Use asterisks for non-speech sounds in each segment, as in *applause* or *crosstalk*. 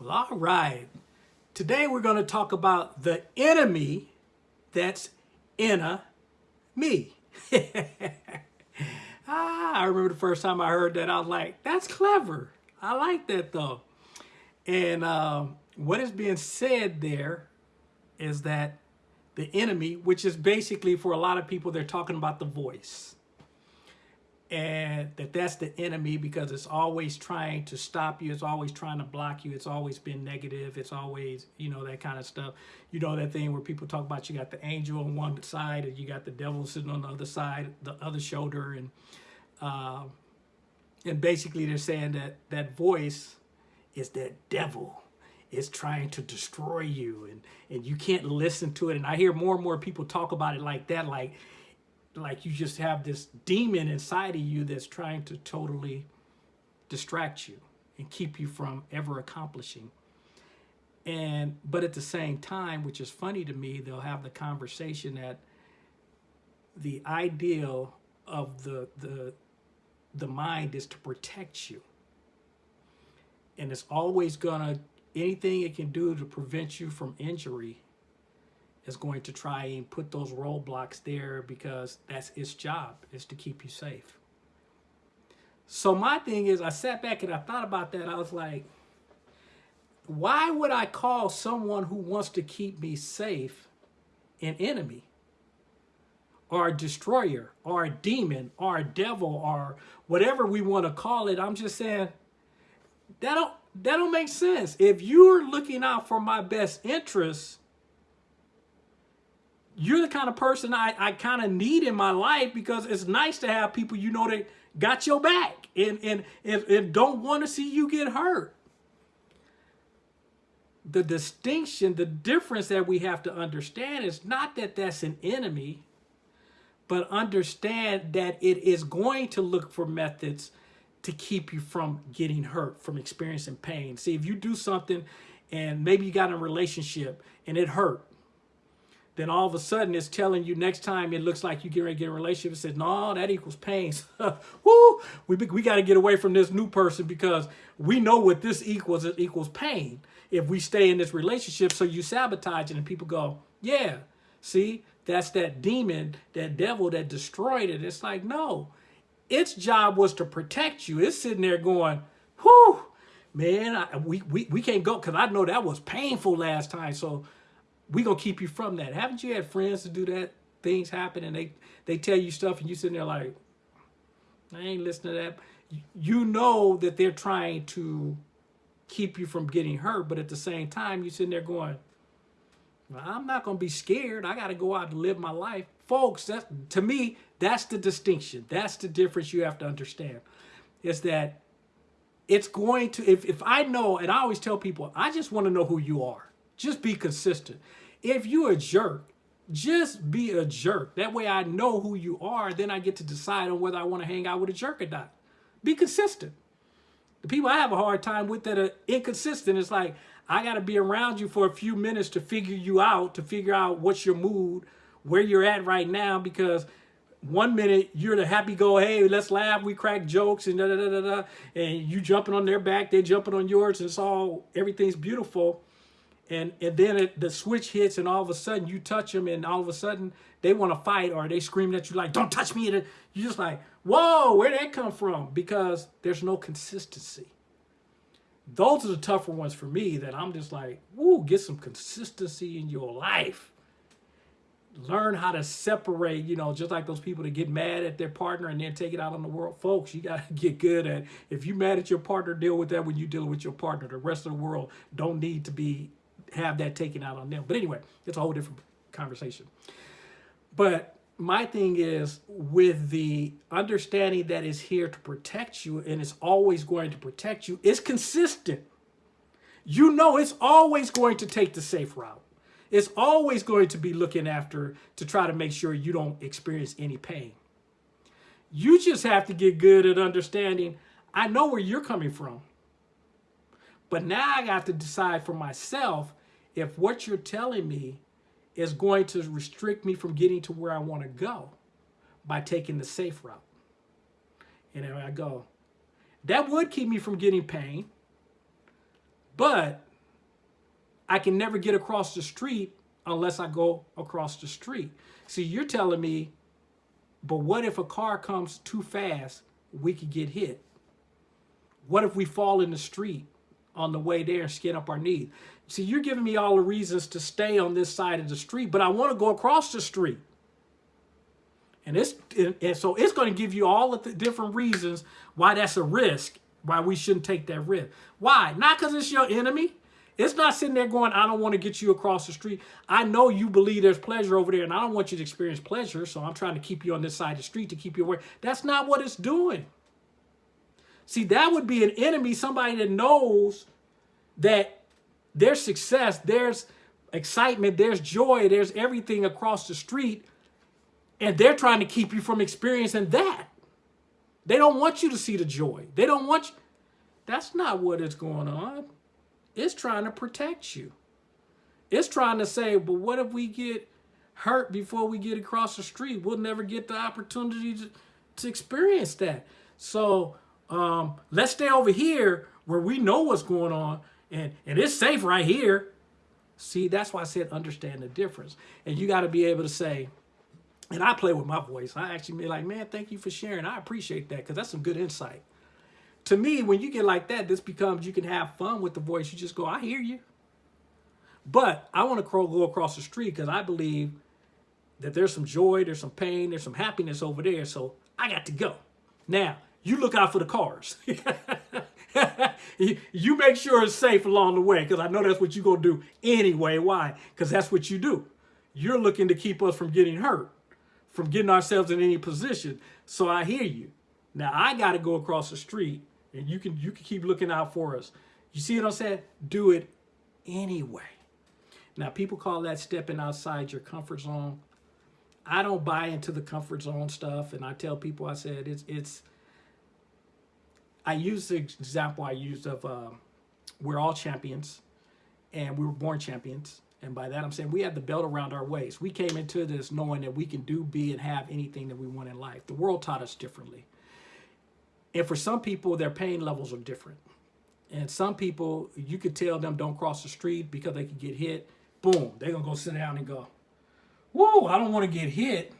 Well, all right. Today we're going to talk about the enemy that's in a me. *laughs* ah, I remember the first time I heard that, I was like, that's clever. I like that though. And um, what is being said there is that the enemy, which is basically for a lot of people, they're talking about the voice and that that's the enemy because it's always trying to stop you. It's always trying to block you. It's always been negative. It's always you know that kind of stuff. You know that thing where people talk about you got the angel on one side and you got the devil sitting on the other side the other shoulder. And uh, and basically they're saying that that voice is that devil. Is trying to destroy you. And and you can't listen to it. And i hear more and more people talk about it like that like like you just have this demon inside of you that's trying to totally distract you and keep you from ever accomplishing. And but at the same time, which is funny to me, they'll have the conversation that the ideal of the the the mind is to protect you. And it's always gonna anything it can do to prevent you from injury is going to try and put those roadblocks there because that's its job, is to keep you safe. So my thing is, I sat back and I thought about that. I was like, why would I call someone who wants to keep me safe an enemy? Or a destroyer, or a demon, or a devil, or whatever we want to call it. I'm just saying, that don't, that don't make sense. If you're looking out for my best interests, you're the kind of person I, I kind of need in my life because it's nice to have people you know that got your back and, and, and, and don't want to see you get hurt. The distinction, the difference that we have to understand is not that that's an enemy, but understand that it is going to look for methods to keep you from getting hurt, from experiencing pain. See, if you do something and maybe you got a relationship and it hurt, then all of a sudden it's telling you next time it looks like you get ready to get a relationship, it says, no, that equals pain. *laughs* Woo! We, we got to get away from this new person because we know what this equals. It equals pain if we stay in this relationship. So you sabotage it and people go, yeah, see, that's that demon, that devil that destroyed it. It's like, no, its job was to protect you. It's sitting there going, whoo, man, I, we, we, we can't go because I know that was painful last time. So we gonna keep you from that. Haven't you had friends to do that? Things happen and they they tell you stuff and you sitting there like, I ain't listening to that. You know that they're trying to keep you from getting hurt, but at the same time, you sitting there going, I'm not gonna be scared. I gotta go out and live my life. Folks, that's to me, that's the distinction. That's the difference you have to understand. Is that it's going to, if, if I know, and I always tell people, I just want to know who you are. Just be consistent. If you're a jerk, just be a jerk. That way I know who you are. Then I get to decide on whether I want to hang out with a jerk or not. Be consistent. The people I have a hard time with that are inconsistent, it's like, I got to be around you for a few minutes to figure you out, to figure out what's your mood, where you're at right now, because one minute you're the happy go, hey, let's laugh, we crack jokes and da da da da da, and you jumping on their back, they jumping on yours, and it's all, everything's beautiful and and then it, the switch hits and all of a sudden you touch them and all of a sudden they want to fight or they screaming at you like don't touch me! You're just like whoa where did that come from? Because there's no consistency. Those are the tougher ones for me that i'm just like woo get some consistency in your life. Learn how to separate you know just like those people that get mad at their partner and then take it out on the world. Folks you got to *laughs* get good at if you're mad at your partner deal with that when you deal with your partner. The rest of the world don't need to be have that taken out on them. But anyway, it's a whole different conversation. But my thing is with the understanding that is here to protect you and it's always going to protect you, it's consistent. You know it's always going to take the safe route. It's always going to be looking after to try to make sure you don't experience any pain. You just have to get good at understanding, I know where you're coming from. But now I got to decide for myself if what you're telling me is going to restrict me from getting to where I want to go by taking the safe route. And there I go, that would keep me from getting pain, but I can never get across the street unless I go across the street. See, you're telling me, but what if a car comes too fast, we could get hit? What if we fall in the street on the way there and skin up our knees? See, you're giving me all the reasons to stay on this side of the street, but I want to go across the street. And, it's, and so it's going to give you all of the different reasons why that's a risk, why we shouldn't take that risk. Why? Not because it's your enemy. It's not sitting there going, I don't want to get you across the street. I know you believe there's pleasure over there, and I don't want you to experience pleasure, so I'm trying to keep you on this side of the street to keep you away. That's not what it's doing. See, that would be an enemy, somebody that knows that there's success, there's excitement, there's joy, there's everything across the street, and they're trying to keep you from experiencing that. They don't want you to see the joy. They don't want you. That's not what is going on. It's trying to protect you. It's trying to say, but what if we get hurt before we get across the street? We'll never get the opportunity to, to experience that. So um, let's stay over here where we know what's going on and, and it's safe right here. See, that's why I said understand the difference. And you got to be able to say, and I play with my voice. I actually be like, man, thank you for sharing. I appreciate that because that's some good insight. To me, when you get like that, this becomes you can have fun with the voice. You just go, I hear you. But I want to go across the street because I believe that there's some joy, there's some pain, there's some happiness over there. So I got to go. Now, you look out for the cars. *laughs* you make sure it's safe along the way because I know that's what you're going to do anyway. Why? Because that's what you do. You're looking to keep us from getting hurt, from getting ourselves in any position. So I hear you. Now I got to go across the street and you can you can keep looking out for us. You see what I'm saying? Do it anyway. Now people call that stepping outside your comfort zone. I don't buy into the comfort zone stuff and I tell people I said it's it's I use the example I used of uh, we're all champions and we were born champions. And by that, I'm saying we have the belt around our waist. We came into this knowing that we can do, be, and have anything that we want in life. The world taught us differently. And for some people, their pain levels are different. And some people, you could tell them don't cross the street because they could get hit. Boom, they're going to go sit down and go, whoa, I don't want to get hit.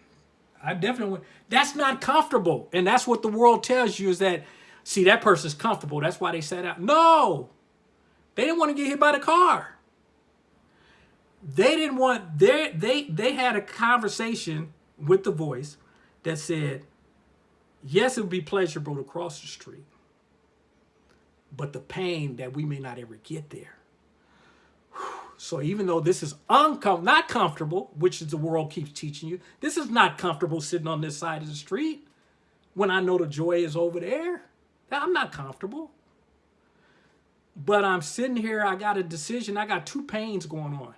I definitely, that's not comfortable. And that's what the world tells you is that see, that person's comfortable. That's why they sat out. No, they didn't want to get hit by the car. They didn't want, they, they, they had a conversation with the voice that said, yes, it would be pleasurable to cross the street, but the pain that we may not ever get there. *sighs* So even though this is uncom not comfortable, which is the world keeps teaching you, this is not comfortable sitting on this side of the street when I know the joy is over there. I'm not comfortable. But I'm sitting here, I got a decision, I got two pains going on.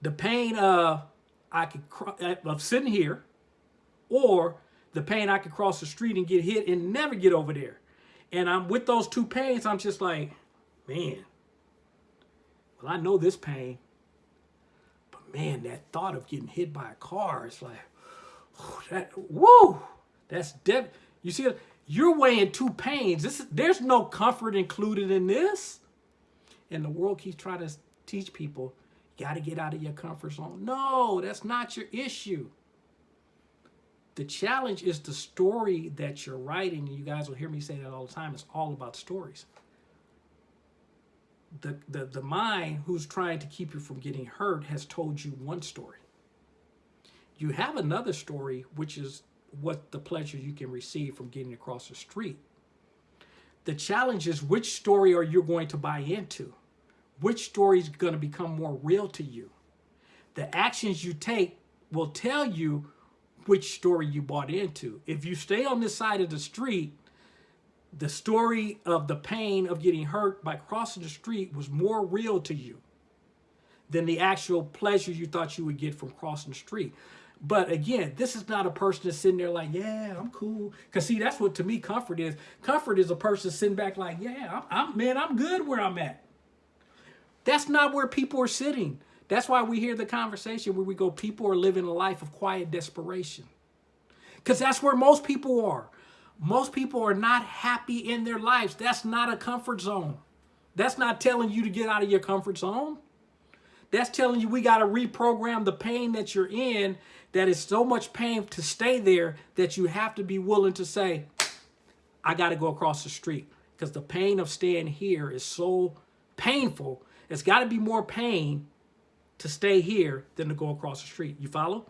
The pain of I could eh, of sitting here, or the pain I could cross the street and get hit and never get over there. And I'm with those two pains, I'm just like, man, well, I know this pain, but man, that thought of getting hit by a car, it's like, *sighs* that, whoa, that's dead. You see, you're weighing two pains. This is, there's no comfort included in this. And the world keeps trying to teach people, you got to get out of your comfort zone. No, that's not your issue. The challenge is the story that you're writing. You guys will hear me say that all the time. It's all about stories. The, the, the mind who's trying to keep you from getting hurt has told you one story. You have another story, which is what the pleasure you can receive from getting across the street. The challenge is which story are you going to buy into? Which story is going to become more real to you? The actions you take will tell you which story you bought into. If you stay on this side of the street, the story of the pain of getting hurt by crossing the street was more real to you than the actual pleasure you thought you would get from crossing the street. But again, this is not a person that's sitting there like, yeah, I'm cool. Because see, that's what to me comfort is. Comfort is a person sitting back like, yeah, I'm, I'm, man, I'm good where I'm at. That's not where people are sitting. That's why we hear the conversation where we go, people are living a life of quiet desperation. Because that's where most people are. Most people are not happy in their lives. That's not a comfort zone. That's not telling you to get out of your comfort zone. That's telling you we got to reprogram the pain that you're in that is so much pain to stay there that you have to be willing to say, I got to go across the street because the pain of staying here is so painful. It's got to be more pain to stay here than to go across the street. You follow?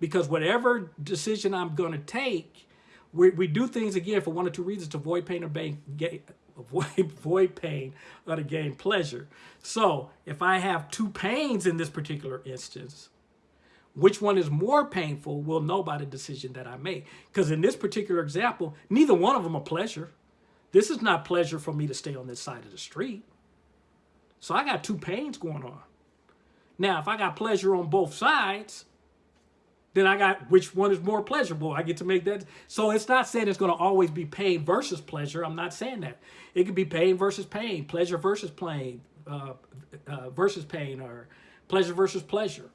Because whatever decision I'm going to take, we, we do things again for one or two reasons to avoid pain or gain, avoid, *laughs* avoid pain or to gain pleasure. So if I have two pains in this particular instance, which one is more painful, we'll know by the decision that I make. Because in this particular example, neither one of them are pleasure. This is not pleasure for me to stay on this side of the street. So I got two pains going on. Now, if I got pleasure on both sides, then I got which one is more pleasurable. I get to make that. So it's not saying it's going to always be pain versus pleasure. I'm not saying that. It could be pain versus pain, pleasure versus pain, uh, uh, versus pain, or pleasure versus pleasure.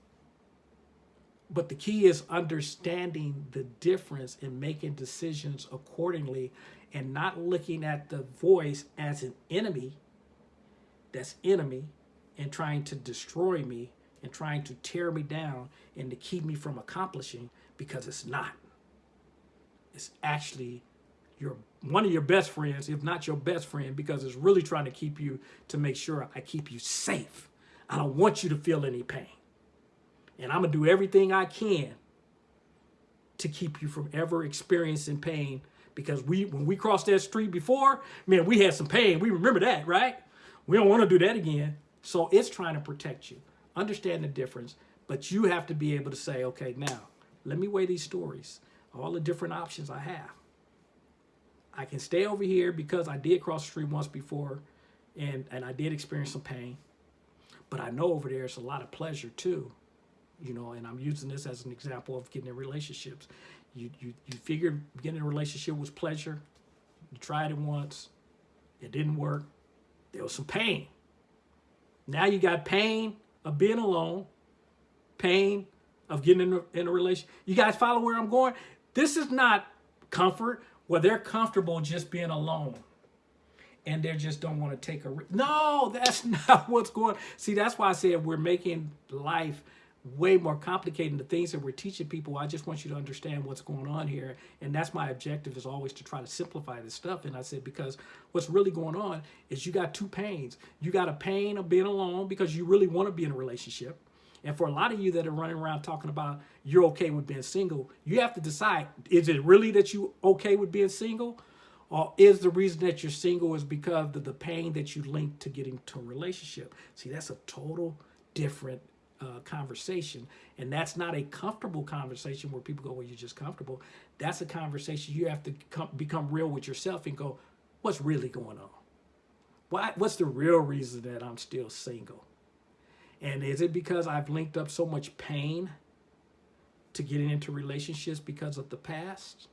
But the key is understanding the difference and making decisions accordingly and not looking at the voice as an enemy that's enemy and trying to destroy me and trying to tear me down and to keep me from accomplishing because it's not. It's actually your one of your best friends, if not your best friend, because it's really trying to keep you to make sure I keep you safe. I don't want you to feel any pain. And I'm going to do everything I can to keep you from ever experiencing pain because we when we crossed that street before, man, we had some pain. We remember that, right? We don't want to do that again. So it's trying to protect you. Understand the difference, but you have to be able to say, okay, now let me weigh these stories, all the different options I have. I can stay over here because I did cross the street once before and, and I did experience some pain. But I know over there it's a lot of pleasure too you know, and I'm using this as an example of getting in relationships. You, you, you figured getting in a relationship was pleasure. You tried it once. It didn't work. There was some pain. Now you got pain of being alone, pain of getting in a, in a relationship. You guys follow where I'm going? This is not comfort where they're comfortable just being alone and they just don't want to take a no that's *laughs* not what's going see that's why i said we're making life way more complicated the things that we're teaching people. I just want you to understand what's going on here. And that's my objective is always to try to simplify this stuff. And I said, because what's really going on is you got two pains. You got a pain of being alone because you really want to be in a relationship. And for a lot of you that are running around talking about you're okay with being single, you have to decide, is it really that you okay with being single? Or is the reason that you're single is because of the pain that you link to getting to a relationship? See, that's a total different uh, conversation. And that's not a comfortable conversation where people go, well, you're just comfortable. That's a conversation you have to come, become real with yourself and go, what's really going on? Why, what's the real reason that I'm still single? And is it because I've linked up so much pain to getting into relationships because of the past?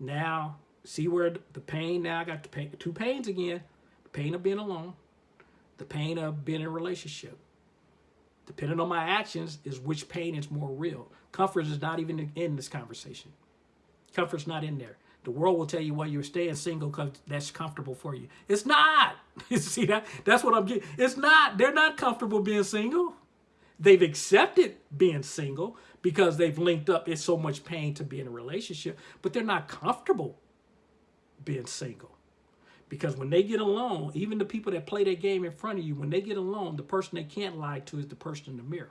Now, see where the pain, now I got the pain, two pains again. The pain of being alone, the pain of being in a relationship depending on my actions, is which pain is more real. Comfort is not even in this conversation. Comfort's not in there. The world will tell you, well, you're staying single because that's comfortable for you. It's not. *laughs* You see that? That's what I'm getting. It's not. They're not comfortable being single. They've accepted being single because they've linked up. It's so much pain to be in a relationship, but they're not comfortable being single. Because when they get alone, even the people that play that game in front of you, when they get alone, the person they can't lie to is the person in the mirror.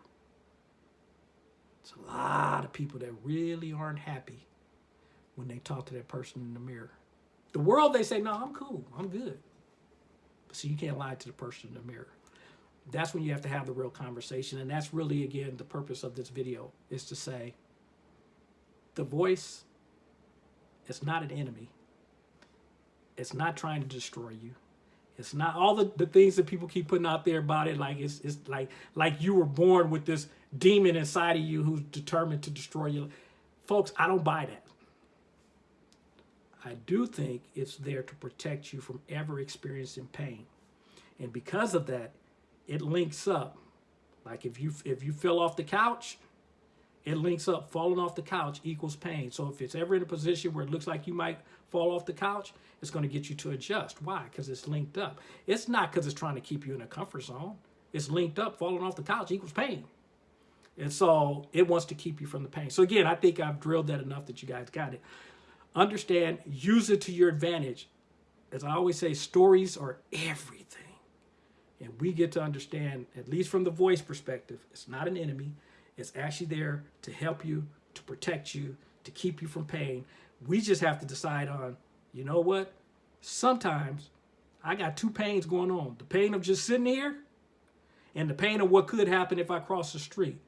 It's a lot of people that really aren't happy when they talk to that person in the mirror. The world, they say, no, I'm cool. I'm good. But see, you can't lie to the person in the mirror. That's when you have to have the real conversation. And that's really, again, the purpose of this video is to say the voice is not an enemy. It's not trying to destroy you. It's not all the, the things that people keep putting out there about it. Like it's, it's like, like you were born with this demon inside of you who's determined to destroy you. Folks, I don't buy that. I do think it's there to protect you from ever experiencing pain. And because of that, it links up. Like if you if you fell off the couch it links up falling off the couch equals pain. So if it's ever in a position where it looks like you might fall off the couch, it's going to get you to adjust. Why? Because it's linked up. It's not because it's trying to keep you in a comfort zone. It's linked up. Falling off the couch equals pain. And so it wants to keep you from the pain. So again, I think I've drilled that enough that you guys got it. Understand, use it to your advantage. As I always say, stories are everything. And we get to understand, at least from the voice perspective, it's not an enemy. It's actually there to help you, to protect you, to keep you from pain. We just have to decide on, you know what? Sometimes I got two pains going on. The pain of just sitting here and the pain of what could happen if I cross the street.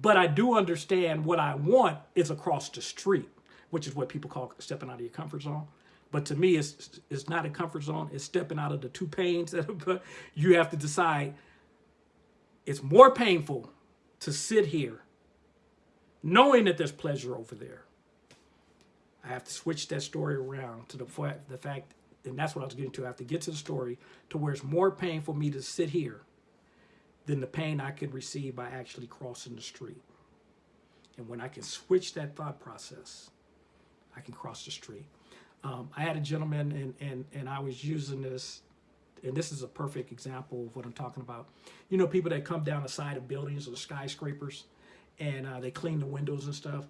But I do understand what I want is across the street, which is what people call stepping out of your comfort zone. But to me, it's, it's not a comfort zone. It's stepping out of the two pains that *laughs* you have to decide. It's more painful to sit here knowing that there's pleasure over there. I have to switch that story around to the fact, the fact, and that's what I was getting to. I have to get to the story to where it's more pain for me to sit here than the pain I could receive by actually crossing the street. And when I can switch that thought process, I can cross the street. Um, I had a gentleman and, and, and I was using this and this is a perfect example of what I'm talking about. You know, people that come down the side of buildings or skyscrapers and uh, they clean the windows and stuff.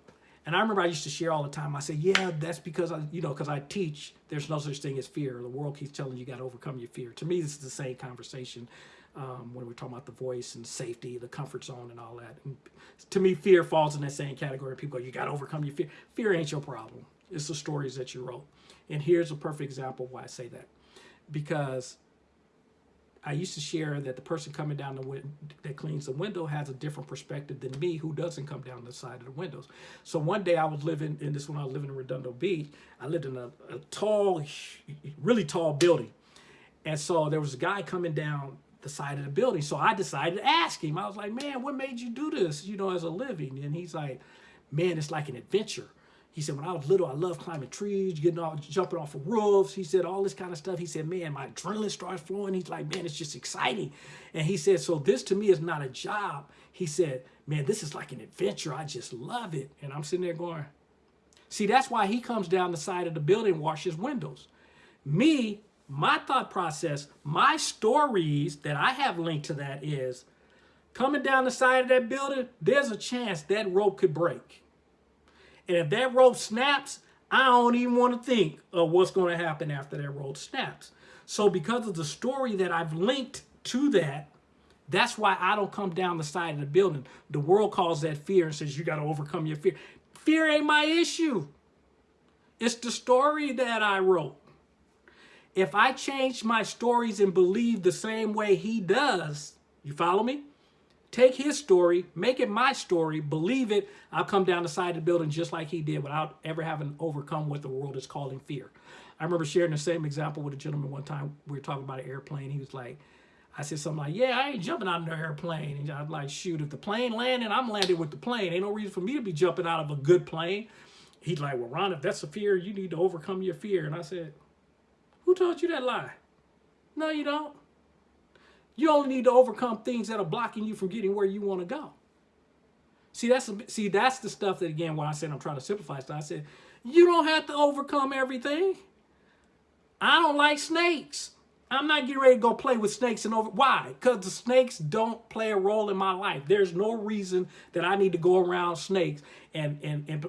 And I remember I used to share all the time. I say, yeah, that's because I, you know, because I teach there's no such thing as fear. The world keeps telling you, you got to overcome your fear. To me, this is the same conversation um, when we're talking about the voice and safety, the comfort zone and all that. And to me, fear falls in that same category. People go, you got to overcome your fear. Fear ain't your problem. It's the stories that you wrote. And here's a perfect example why I say that. Because I used to share that the person coming down the window that cleans the window has a different perspective than me who doesn't come down the side of the windows. So one day I was living in this when I was living in Redondo Beach, I lived in a, a tall, really tall building. And so there was a guy coming down the side of the building. So I decided to ask him. I was like, man, what made you do this, you know, as a living? And he's like, man, it's like an adventure. He said, when I was little, I loved climbing trees, getting off, jumping off of roofs. He said, all this kind of stuff. He said, man, my adrenaline starts flowing. He's like, man, it's just exciting. And he said, so this to me is not a job. He said, man, this is like an adventure. I just love it. And I'm sitting there going, see, that's why he comes down the side of the building, washes windows. Me, my thought process, my stories that I have linked to that is coming down the side of that building, there's a chance that rope could break. And if that rope snaps, I don't even want to think of what's going to happen after that rope snaps. So because of the story that I've linked to that, that's why I don't come down the side of the building. The world calls that fear and says, you got to overcome your fear. Fear ain't my issue. It's the story that I wrote. If I change my stories and believe the same way he does, you follow me? Take his story, make it my story, believe it, I'll come down the side of the building just like he did without ever having overcome what the world is calling fear. I remember sharing the same example with a gentleman one time. We were talking about an airplane. He was like, I said something like, yeah, I ain't jumping out of the airplane. And I'm like, shoot, if the plane landing, I'm landing with the plane. Ain't no reason for me to be jumping out of a good plane. He's like, well, Ron, if that's a fear, you need to overcome your fear. And I said, who taught you that lie? No, you don't. You only need to overcome things that are blocking you from getting where you want to go. See, that's see, that's the stuff that again, when I said I'm trying to simplify stuff, I said, you don't have to overcome everything. I don't like snakes. I'm not getting ready to go play with snakes and over. Why? Because the snakes don't play a role in my life. There's no reason that I need to go around snakes and and and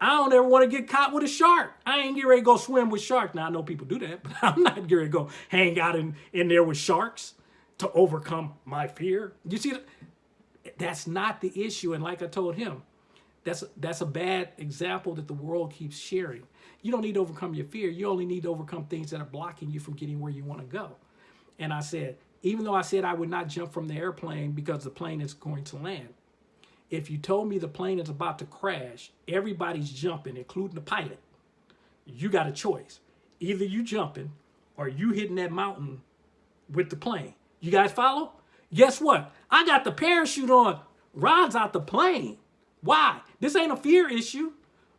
I don't ever want to get caught with a shark. I ain't getting ready to go swim with sharks. Now, I know people do that, *laughs* but I'm not getting ready to go hang out in, in there with sharks to overcome my fear. You see, that's not the issue. And like I told him, that's, that's a bad example that the world keeps sharing. You don't need to overcome your fear. You only need to overcome things that are blocking you from getting where you want to go. And I said, even though I said I would not jump from the airplane because the plane is going to land, if you told me the plane is about to crash, everybody's jumping, including the pilot, you got a choice. Either you jumping or you hitting that mountain with the plane. You guys follow? Guess what? I got the parachute on. Rod's out the plane. Why? This ain't a fear issue.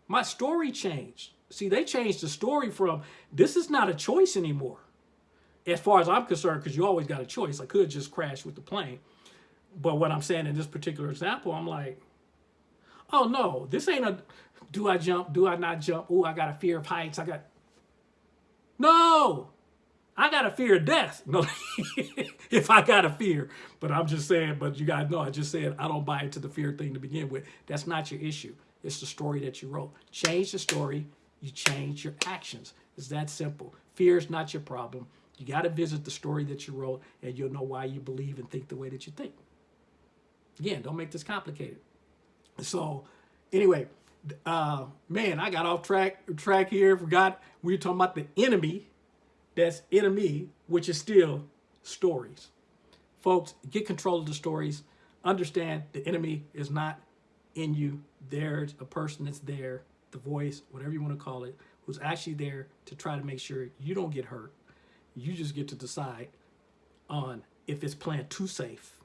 My story changed. See, they changed the story from this is not a choice anymore. As far as I'm concerned, because you always got a choice. I could just crash with the plane. But what I'm saying in this particular example, I'm like, oh no, this ain't a do I jump? Do I not jump? Oh, I got a fear of heights. I got no. I got a fear of death. No, *laughs* if I got a fear, but I'm just saying. But you guys know, I just said I don't buy into the fear thing to begin with. That's not your issue. It's the story that you wrote. Change the story. You change your actions. It's that simple. Fear is not your problem. You got to visit the story that you wrote, and you'll know why you believe and think the way that you think. Again, don't make this complicated. So, anyway, uh, man, I got off track track here. Forgot we were talking about the enemy. That's enemy, which is still stories. Folks, get control of the stories. Understand the enemy is not in you. There's a person that's there, the voice, whatever you want to call it, who's actually there to try to make sure you don't get hurt. You just get to decide on if it's playing too safe.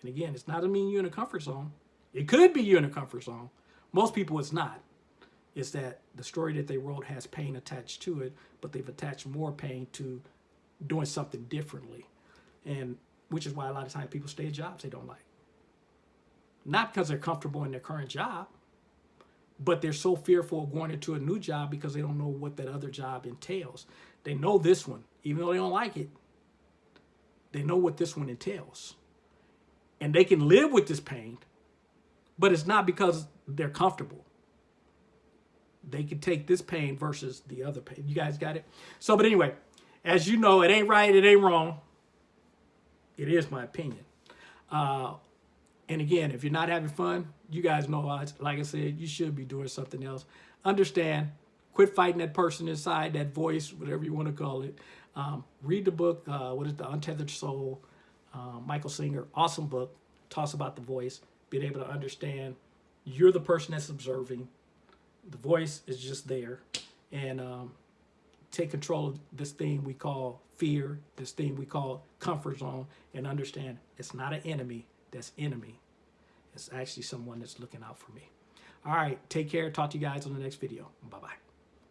And again, it's not to mean you're in a comfort zone. It could be you're in a comfort zone, most people, it's not. It's that the story that they wrote has pain attached to it, but they've attached more pain to doing something differently. And which is why a lot of times people stay at jobs they don't like. Not because they're comfortable in their current job, but they're so fearful of going into a new job because they don't know what that other job entails. They know this one, even though they don't like it, they know what this one entails. And they can live with this pain, but it's not because they're comfortable. They can take this pain versus the other pain. You guys got it? So, but anyway, as you know, it ain't right, it ain't wrong. It is my opinion. Uh, and again, if you're not having fun, you guys know, like I said, you should be doing something else. Understand, quit fighting that person inside, that voice, whatever you want to call it. Um, read the book, uh, what is The Untethered Soul, uh, Michael Singer, awesome book, talks about the voice, being able to understand you're the person that's observing. The voice is just there. And um, take control of this thing we call fear, this thing we call comfort zone, and understand it's not an enemy that's enemy. It's actually someone that's looking out for me. All right, take care. Talk to you guys on the next video. Bye-bye.